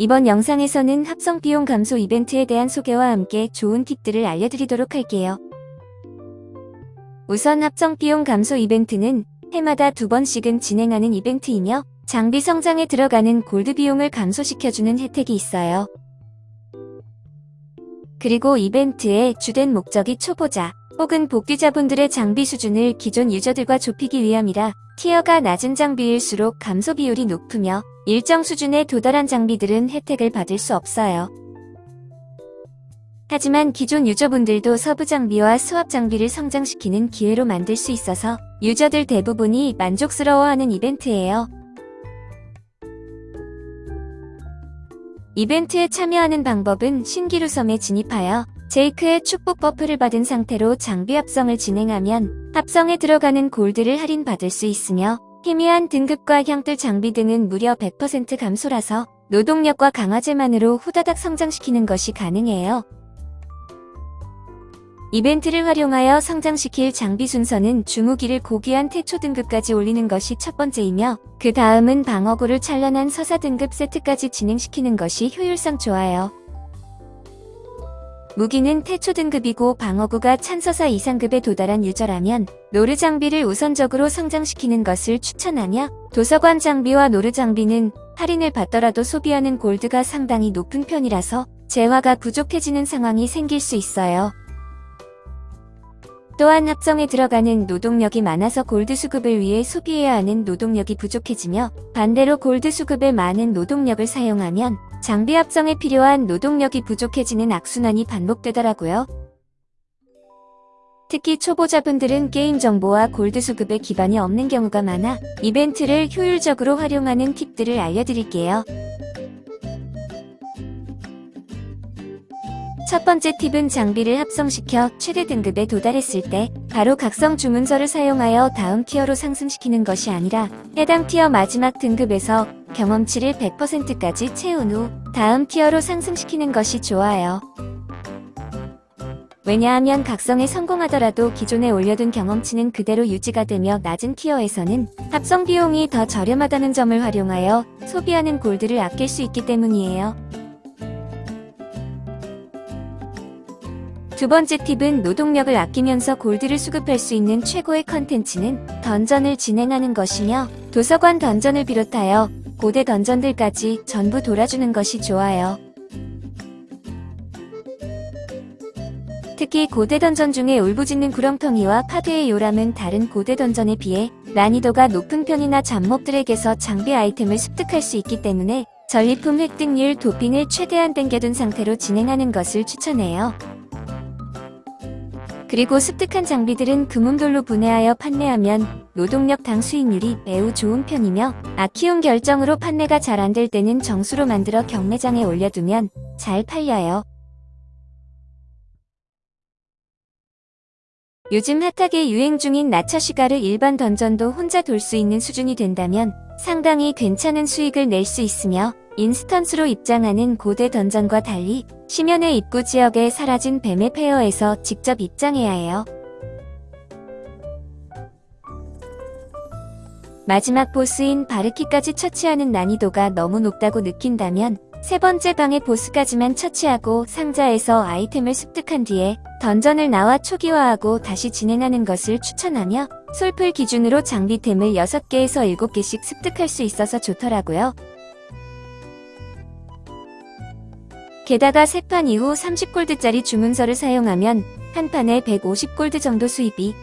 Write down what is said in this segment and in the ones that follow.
이번 영상에서는 합성 비용 감소 이벤트에 대한 소개와 함께 좋은 팁들을 알려드리도록 할게요. 우선 합성 비용 감소 이벤트는 해마다 두 번씩은 진행하는 이벤트이며 장비 성장에 들어가는 골드 비용을 감소시켜주는 혜택이 있어요. 그리고 이벤트의 주된 목적이 초보자 혹은 복귀자분들의 장비 수준을 기존 유저들과 좁히기 위함이라 티어가 낮은 장비일수록 감소 비율이 높으며 일정 수준에 도달한 장비들은 혜택을 받을 수 없어요. 하지만 기존 유저분들도 서브 장비와 수압 장비를 성장시키는 기회로 만들 수 있어서 유저들 대부분이 만족스러워하는 이벤트예요. 이벤트에 참여하는 방법은 신기루 섬에 진입하여 제이크의 축복 buff를 받은 상태로 장비 합성을 진행하면 합성에 들어가는 골드를 할인받을 수 있으며 희미한 등급과 향뜰 장비 등은 무려 100% 감소라서 노동력과 강화제만으로 후다닥 성장시키는 것이 가능해요. 이벤트를 활용하여 성장시킬 장비 순서는 주무기를 고귀한 태초 등급까지 올리는 것이 첫 번째이며 그 다음은 방어구를 찬란한 서사 등급 세트까지 진행시키는 것이 효율상 좋아요. 무기는 태초 등급이고 방어구가 찬서사 이상급에 도달한 유저라면 노르 장비를 우선적으로 성장시키는 것을 추천하며 도서관 장비와 노르 장비는 할인을 받더라도 소비하는 골드가 상당히 높은 편이라서 재화가 부족해지는 상황이 생길 수 있어요. 또한 합성에 들어가는 노동력이 많아서 골드 수급을 위해 소비해야 하는 노동력이 부족해지며 반대로 골드 수급에 많은 노동력을 사용하면 장비 합성에 필요한 노동력이 부족해지는 악순환이 반복되더라고요. 특히 초보자분들은 게임 정보와 골드 수급에 기반이 없는 경우가 많아 이벤트를 효율적으로 활용하는 팁들을 알려드릴게요. 첫 번째 팁은 장비를 합성시켜 최대 등급에 도달했을 때 바로 각성 주문서를 사용하여 다음 티어로 상승시키는 것이 아니라 해당 티어 마지막 등급에서 경험치를 100%까지 채운 후 다음 티어로 상승시키는 것이 좋아요. 왜냐하면 각성에 성공하더라도 기존에 올려둔 경험치는 그대로 유지가 되며 낮은 티어에서는 합성 비용이 더 저렴하다는 점을 활용하여 소비하는 골드를 아낄 수 있기 때문이에요. 두 번째 팁은 노동력을 아끼면서 골드를 수급할 수 있는 최고의 컨텐츠는 던전을 진행하는 것이며 도서관 던전을 비롯하여 고대 던전들까지 전부 돌아주는 것이 좋아요. 특히 고대 던전 중에 울부짖는 구렁텅이와 파도의 요람은 다른 고대 던전에 비해 난이도가 높은 편이나 잡몹들에게서 장비 아이템을 습득할 수 있기 때문에 전리품 획득률 도핑을 최대한 땡겨둔 상태로 진행하는 것을 추천해요. 그리고 습득한 장비들은 금음돌로 분해하여 판매하면 노동력 당 수익률이 매우 좋은 편이며 아키운 결정으로 판매가 잘 안 될 때는 정수로 만들어 경매장에 올려두면 잘 팔려요. 요즘 핫하게 유행 중인 나처시가르 일반 던전도 혼자 돌 수 있는 수준이 된다면 상당히 괜찮은 수익을 낼 수 있으며 인스턴스로 입장하는 고대 던전과 달리 심연의 입구 지역에 사라진 뱀의 페어에서 직접 입장해야 해요. 마지막 보스인 바르키까지 처치하는 난이도가 너무 높다고 느낀다면 세 번째 방의 보스까지만 처치하고 상자에서 아이템을 습득한 뒤에 던전을 나와 초기화하고 다시 진행하는 것을 추천하며 솔플 기준으로 장비템을 6개에서 7개씩 습득할 수 있어서 좋더라고요. 게다가 세판 이후 30골드짜리 주문서를 사용하면 한 판에 150골드 정도 수입이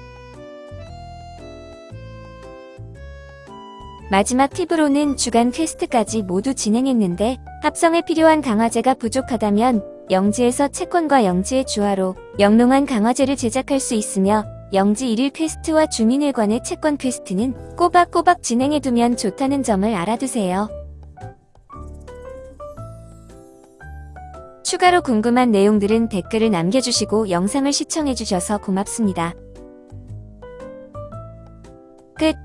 마지막 팁으로는 주간 quest까지 모두 진행했는데 합성에 필요한 강화제가 부족하다면 영지에서 채권과 영지의 주화로 영롱한 강화제를 제작할 수 있으며 영지 1일 quest와 주민회관의 채권 quest는 꼬박꼬박 진행해두면 좋다는 점을 알아두세요. 추가로 궁금한 내용들은 댓글을 남겨주시고 영상을 시청해주셔서 고맙습니다. 끝